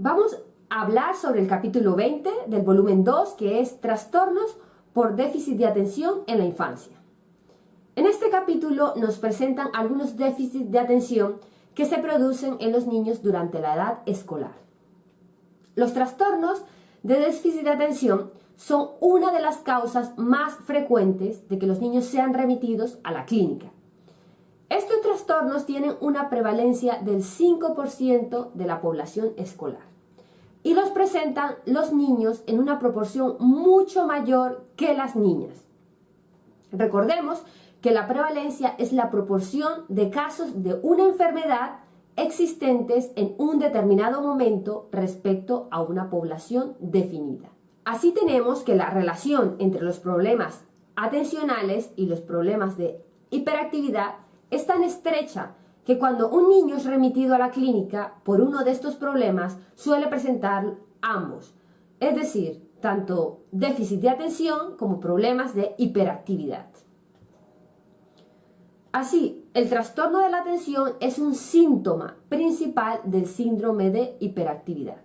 Vamos a hablar sobre el capítulo 20 del volumen 2, que es Trastornos por déficit de atención en la infancia. En este capítulo nos presentan algunos déficits de atención que se producen en los niños durante la edad escolar. Los trastornos de déficit de atención son una de las causas más frecuentes de que los niños sean remitidos a la clínica. Estos trastornos tienen una prevalencia del 5% de la población escolar y los presentan los niños en una proporción mucho mayor que las niñas. Recordemos que la prevalencia es la proporción de casos de una enfermedad existentes en un determinado momento respecto a una población definida. Así tenemos que la relación entre los problemas atencionales y los problemas de hiperactividad es tan estrecha que cuando un niño es remitido a la clínica por uno de estos problemas suele presentar ambos, es decir, tanto déficit de atención como problemas de hiperactividad. Así, el trastorno de la atención es un síntoma principal del síndrome de hiperactividad.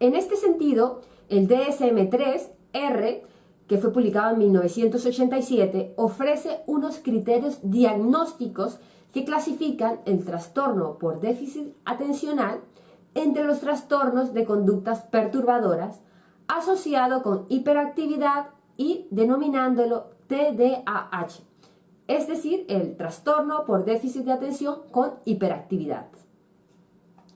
En este sentido, el DSM-3-R, que fue publicado en 1987, ofrece unos criterios diagnósticos que clasifican el trastorno por déficit atencional entre los trastornos de conductas perturbadoras asociado con hiperactividad y denominándolo TDAH, es decir, el trastorno por déficit de atención con hiperactividad.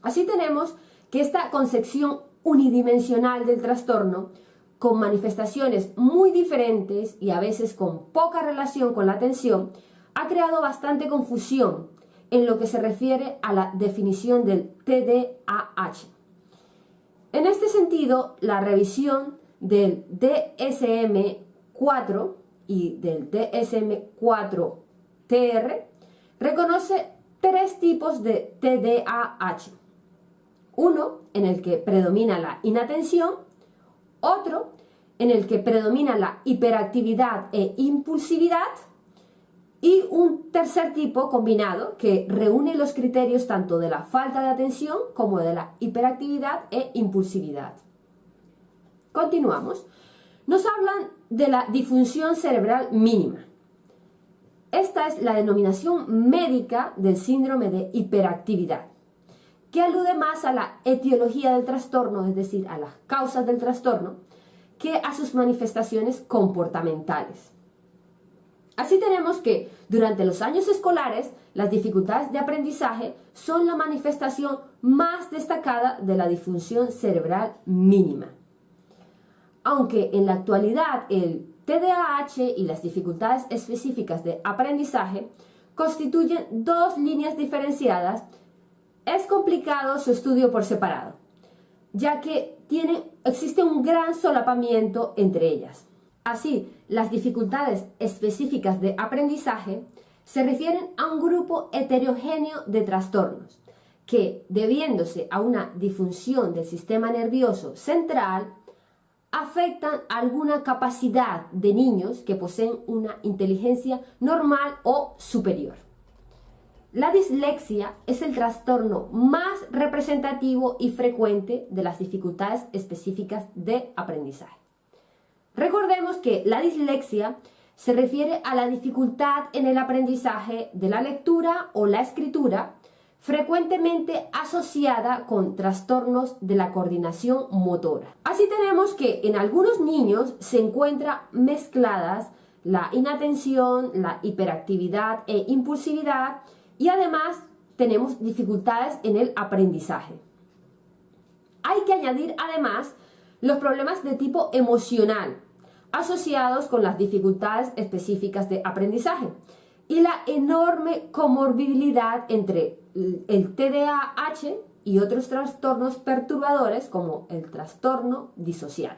Así tenemos que esta concepción unidimensional del trastorno, con manifestaciones muy diferentes y a veces con poca relación con la atención, ha creado bastante confusión en lo que se refiere a la definición del TDAH. En este sentido, la revisión del DSM-4 y del DSM-4-TR reconoce tres tipos de TDAH. Uno en el que predomina la inatención, otro en el que predomina la hiperactividad e impulsividad y un tercer tipo combinado que reúne los criterios tanto de la falta de atención como de la hiperactividad e impulsividad. Continuamos. Nos hablan de la disfunción cerebral mínima. Esta es la denominación médica del síndrome de hiperactividad, que alude más a la etiología del trastorno, es decir, a las causas del trastorno, que a sus manifestaciones comportamentales. Así tenemos que durante los años escolares las dificultades de aprendizaje son la manifestación más destacada de la disfunción cerebral mínima. Aunque en la actualidad el TDAH y las dificultades específicas de aprendizaje constituyen dos líneas diferenciadas, es complicado su estudio por separado, ya que existe un gran solapamiento entre ellas. Así, las dificultades específicas de aprendizaje se refieren a un grupo heterogéneo de trastornos que, debiéndose a una disfunción del sistema nervioso central, afectan alguna capacidad de niños que poseen una inteligencia normal o superior. La dislexia es el trastorno más representativo y frecuente de las dificultades específicas de aprendizaje. Recordemos que la dislexia se refiere a la dificultad en el aprendizaje de la lectura o la escritura, frecuentemente asociada con trastornos de la coordinación motora. Así tenemos que en algunos niños se encuentra mezcladas la inatención, la hiperactividad e impulsividad y además tenemos dificultades en el aprendizaje. Hay que añadir además los problemas de tipo emocional, asociados con las dificultades específicas de aprendizaje y la enorme comorbilidad entre el TDAH y otros trastornos perturbadores como el trastorno disocial.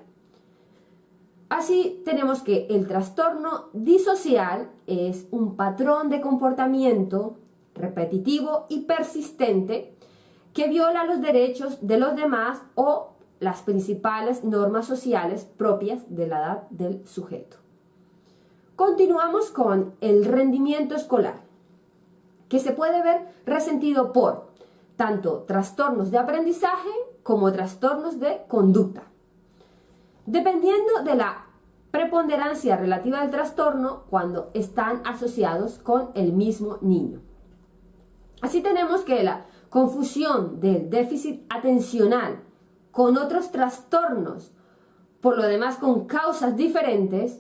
Así tenemos que el trastorno disocial es un patrón de comportamiento repetitivo y persistente que viola los derechos de los demás o las principales normas sociales propias de la edad del sujeto. Continuamos con el rendimiento escolar, que se puede ver resentido por tanto trastornos de aprendizaje como trastornos de conducta. Dependiendo de la preponderancia relativa del trastorno cuando están asociados con el mismo niño. Así tenemos que la confusión del déficit atencional con otros trastornos, por lo demás con causas diferentes,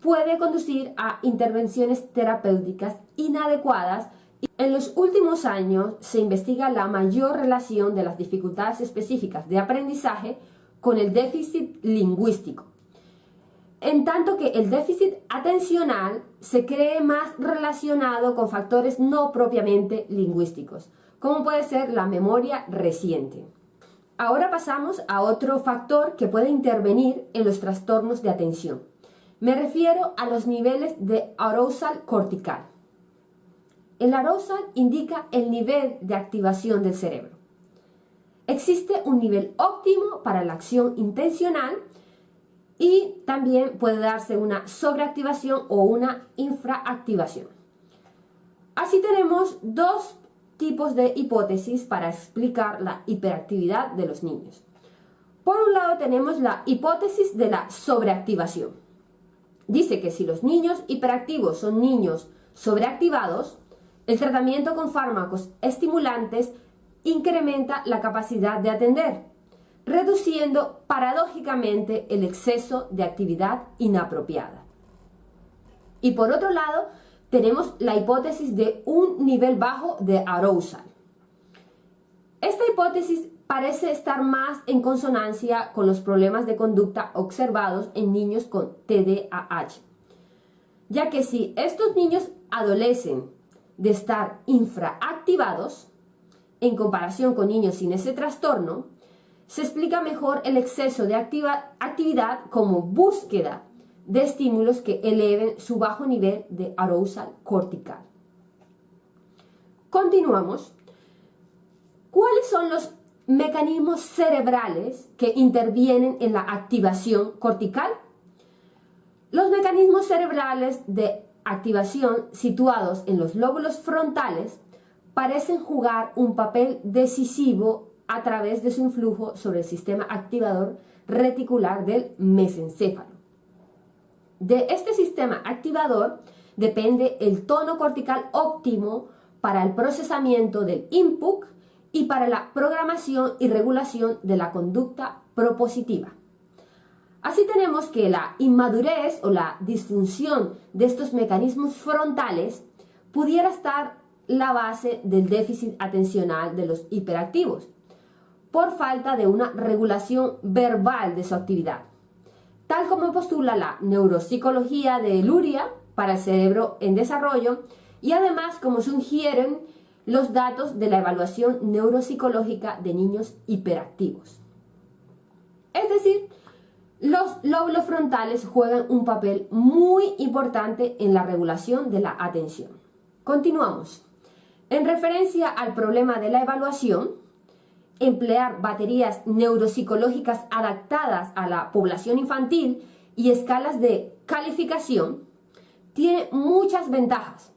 puede conducir a intervenciones terapéuticas inadecuadas. En los últimos años se investiga la mayor relación de las dificultades específicas de aprendizaje con el déficit lingüístico en tanto que el déficit atencional se cree más relacionado con factores no propiamente lingüísticos, como puede ser la memoria reciente. Ahora pasamos a otro factor que puede intervenir en los trastornos de atención. Me refiero a los niveles de arousal cortical. El arousal indica el nivel de activación del cerebro. Existe un nivel óptimo para la acción intencional y también puede darse una sobreactivación o una infraactivación. Así tenemos dos tipos de hipótesis para explicar la hiperactividad de los niños. Por un lado tenemos la hipótesis de la sobreactivación. Dice que si los niños hiperactivos son niños sobreactivados, el tratamiento con fármacos estimulantes incrementa la capacidad de atender reduciendo paradójicamente el exceso de actividad inapropiada. Y por otro lado, tenemos la hipótesis de un nivel bajo de arousal. Esta hipótesis parece estar más en consonancia con los problemas de conducta observados en niños con TDAH, ya que si estos niños adolecen de estar infraactivados, en comparación con niños sin ese trastorno, se explica mejor el exceso de actividad como búsqueda de estímulos que eleven su bajo nivel de arousal cortical. Continuamos. ¿Cuáles son los mecanismos cerebrales que intervienen en la activación cortical? Los mecanismos cerebrales de activación situados en los lóbulos frontales parecen jugar un papel decisivo a través de su influjo sobre el sistema activador reticular del mesencéfalo. De este sistema activador depende el tono cortical óptimo para el procesamiento del input y para la programación y regulación de la conducta propositiva. Así tenemos que la inmadurez o la disfunción de estos mecanismos frontales pudiera estar la base del déficit atencional de los hiperactivos, por falta de una regulación verbal de su actividad, tal como postula la neuropsicología de Luria para el cerebro en desarrollo y además como sugieren los datos de la evaluación neuropsicológica de niños hiperactivos. Es decir, los lóbulos frontales juegan un papel muy importante en la regulación de la atención. Continuamos. En referencia al problema de la evaluación, emplear baterías neuropsicológicas adaptadas a la población infantil y escalas de calificación tiene muchas ventajas,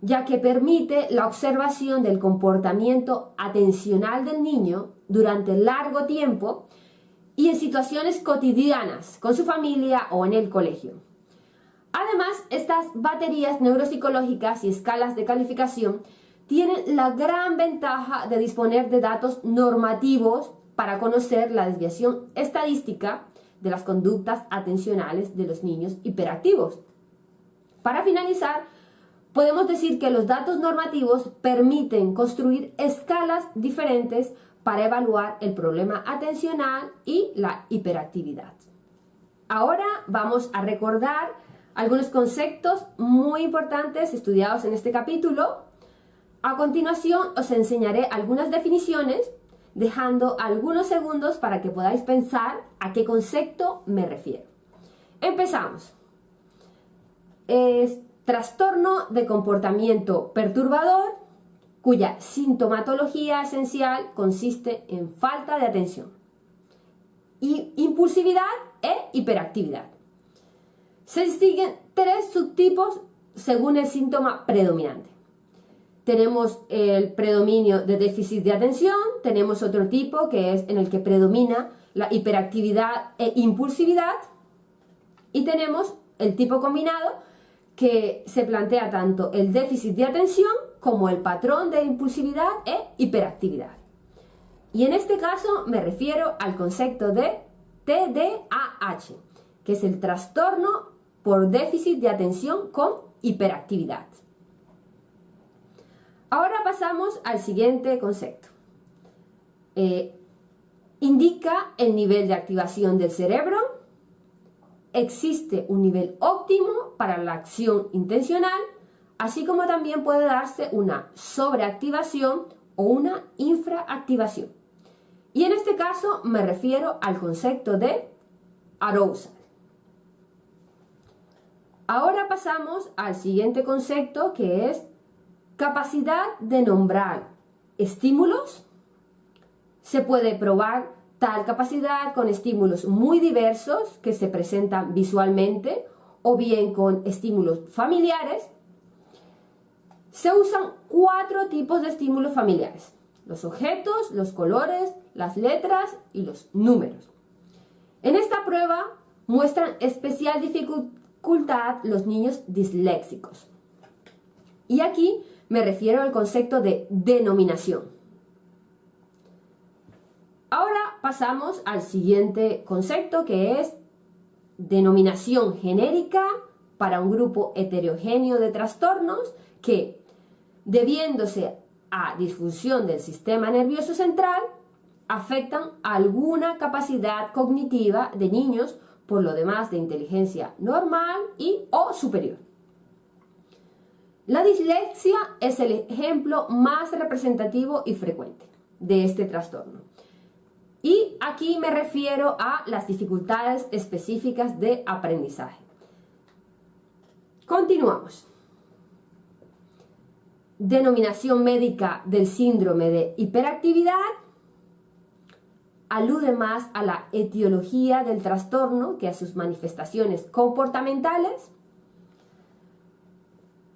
ya que permite la observación del comportamiento atencional del niño durante largo tiempo y en situaciones cotidianas con su familia o en el colegio. Además, estas baterías neuropsicológicas y escalas de calificación tienen la gran ventaja de disponer de datos normativos para conocer la desviación estadística de las conductas atencionales de los niños hiperactivos. Para finalizar, podemos decir que los datos normativos permiten construir escalas diferentes para evaluar el problema atencional y la hiperactividad. Ahora vamos a recordar algunos conceptos muy importantes estudiados en este capítulo a continuación os enseñaré algunas definiciones dejando algunos segundos para que podáis pensar a qué concepto me refiero. Empezamos. Es trastorno de comportamiento perturbador cuya sintomatología esencial consiste en falta de atención, impulsividad e hiperactividad. Se distinguen tres subtipos según el síntoma predominante. Tenemos el predominio de déficit de atención, tenemos otro tipo que es en el que predomina la hiperactividad e impulsividad y tenemos el tipo combinado que se plantea tanto el déficit de atención como el patrón de impulsividad e hiperactividad. Y en este caso me refiero al concepto de TDAH, que es el trastorno por déficit de atención con hiperactividad. Ahora pasamos al siguiente concepto. Eh, indica el nivel de activación del cerebro. Existe un nivel óptimo para la acción intencional, así como también puede darse una sobreactivación o una infraactivación. Y en este caso me refiero al concepto de arousal. Ahora pasamos al siguiente concepto que es capacidad de nombrar estímulos. Se puede probar tal capacidad con estímulos muy diversos que se presentan visualmente o bien con estímulos familiares. Se usan cuatro tipos de estímulos familiares. Los objetos, los colores, las letras y los números. En esta prueba muestran especial dificultad los niños disléxicos. Y aquí me refiero al concepto de denominación. Ahora pasamos al siguiente concepto que es denominación genérica para un grupo heterogéneo de trastornos que, debiéndose a disfunción del sistema nervioso central, afectan alguna capacidad cognitiva de niños, por lo demás de inteligencia normal y o superior. La dislexia es el ejemplo más representativo y frecuente de este trastorno. Y aquí me refiero a las dificultades específicas de aprendizaje. Continuamos. Denominación médica del síndrome de hiperactividad alude más a la etiología del trastorno que a sus manifestaciones comportamentales.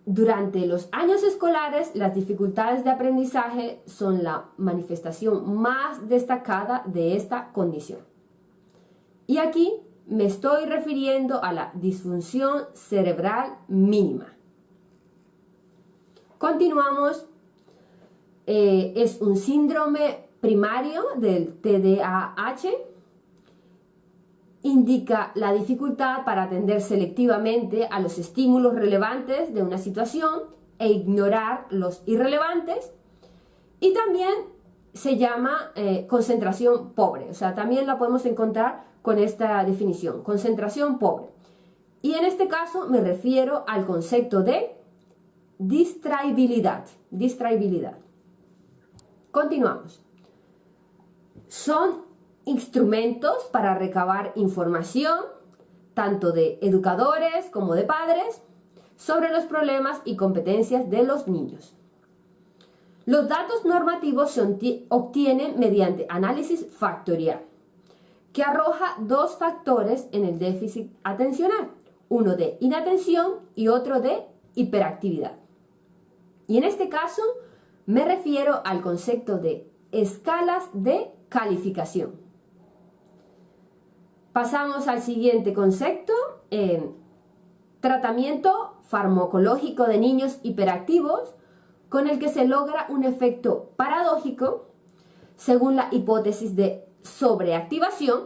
Durante los años escolares, las dificultades de aprendizaje son la manifestación más destacada de esta condición. Y aquí me estoy refiriendo a la disfunción cerebral mínima. Continuamos. Eh, es un síndrome primario del TDAH indica la dificultad para atender selectivamente a los estímulos relevantes de una situación e ignorar los irrelevantes y también se llama eh, concentración pobre, o sea, también la podemos encontrar con esta definición, concentración pobre. Y en este caso me refiero al concepto de distraibilidad, distraibilidad. Continuamos son instrumentos para recabar información, tanto de educadores como de padres, sobre los problemas y competencias de los niños. Los datos normativos se obtienen mediante análisis factorial, que arroja dos factores en el déficit atencional, uno de inatención y otro de hiperactividad. Y en este caso me refiero al concepto de escalas de calificación. Pasamos al siguiente concepto, tratamiento farmacológico de niños hiperactivos, con el que se logra un efecto paradójico, según la hipótesis de sobreactivación,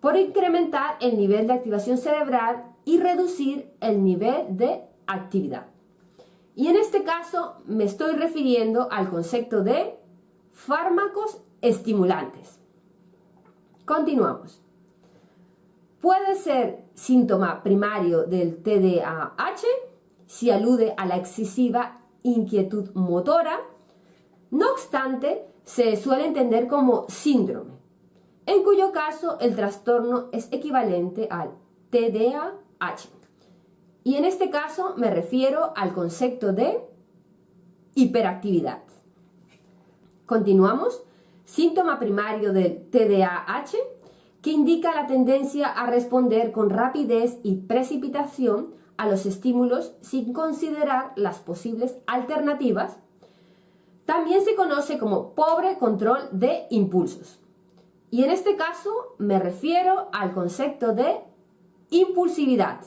por incrementar el nivel de activación cerebral y reducir el nivel de actividad. Y en este caso me estoy refiriendo al concepto de fármacos estimulantes. Continuamos. Puede ser síntoma primario del TDAH si alude a la excesiva inquietud motora. No obstante, se suele entender como síndrome, en cuyo caso el trastorno es equivalente al TDAH. Y en este caso me refiero al concepto de hiperactividad. Continuamos. Síntoma primario del TDAH que indica la tendencia a responder con rapidez y precipitación a los estímulos sin considerar las posibles alternativas. También se conoce como pobre control de impulsos. Y en este caso me refiero al concepto de impulsividad.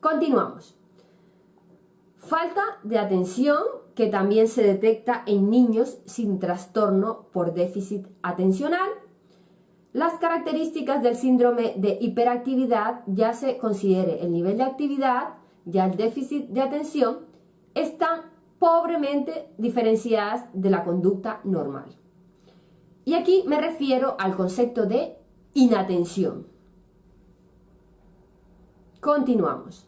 Continuamos. Falta de atención que también se detecta en niños sin trastorno por déficit atencional. Las características del síndrome de hiperactividad, ya se considere el nivel de actividad, ya el déficit de atención, están pobremente diferenciadas de la conducta normal. Y aquí me refiero al concepto de inatención. Continuamos.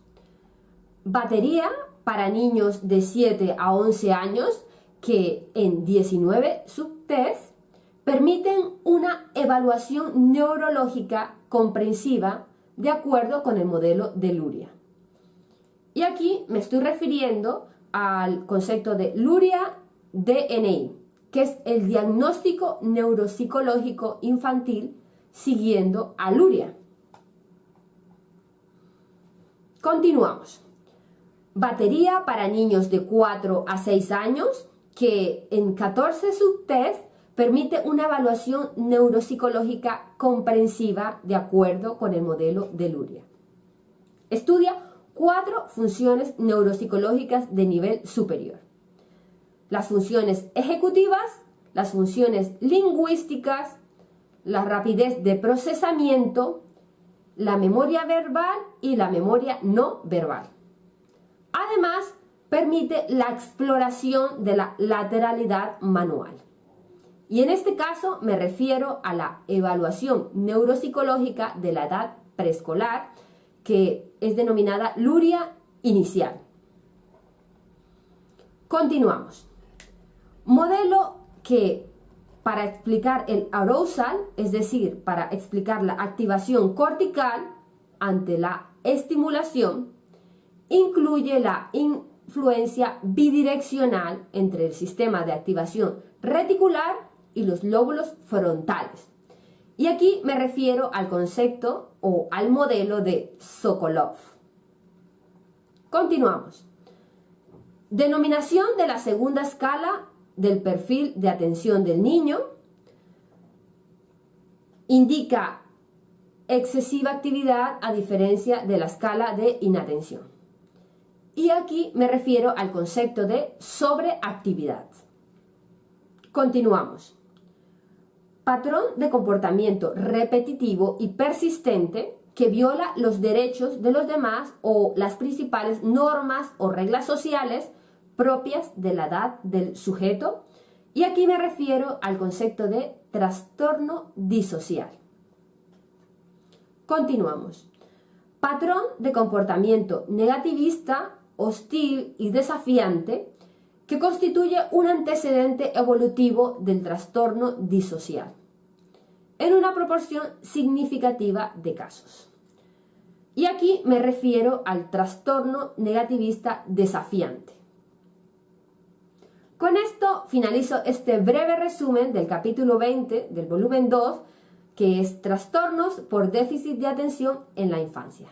Batería para niños de 7 a 11 años que en 19 subtests permiten una evaluación neurológica comprensiva de acuerdo con el modelo de Luria. Y aquí me estoy refiriendo al concepto de Luria DNI, que es el diagnóstico neuropsicológico infantil siguiendo a Luria. Continuamos batería para niños de 4 a 6 años que en 14 subtests permite una evaluación neuropsicológica comprensiva de acuerdo con el modelo de Luria. Estudia cuatro funciones neuropsicológicas de nivel superior. Las funciones ejecutivas, las funciones lingüísticas, la rapidez de procesamiento, la memoria verbal y la memoria no verbal. Además, permite la exploración de la lateralidad manual. Y en este caso me refiero a la evaluación neuropsicológica de la edad preescolar, que es denominada luria inicial. Continuamos. Modelo que para explicar el arousal, es decir, para explicar la activación cortical ante la estimulación, incluye la influencia bidireccional entre el sistema de activación reticular y los lóbulos frontales. Y aquí me refiero al concepto o al modelo de Sokolov. Continuamos. Denominación de la segunda escala del perfil de atención del niño indica excesiva actividad a diferencia de la escala de inatención. Y aquí me refiero al concepto de sobreactividad. Continuamos. Patrón de comportamiento repetitivo y persistente que viola los derechos de los demás o las principales normas o reglas sociales propias de la edad del sujeto. Y aquí me refiero al concepto de trastorno disocial. Continuamos. Patrón de comportamiento negativista hostil y desafiante que constituye un antecedente evolutivo del trastorno disocial, en una proporción significativa de casos. Y aquí me refiero al trastorno negativista desafiante. Con esto finalizo este breve resumen del capítulo 20 del volumen 2, que es Trastornos por déficit de atención en la infancia.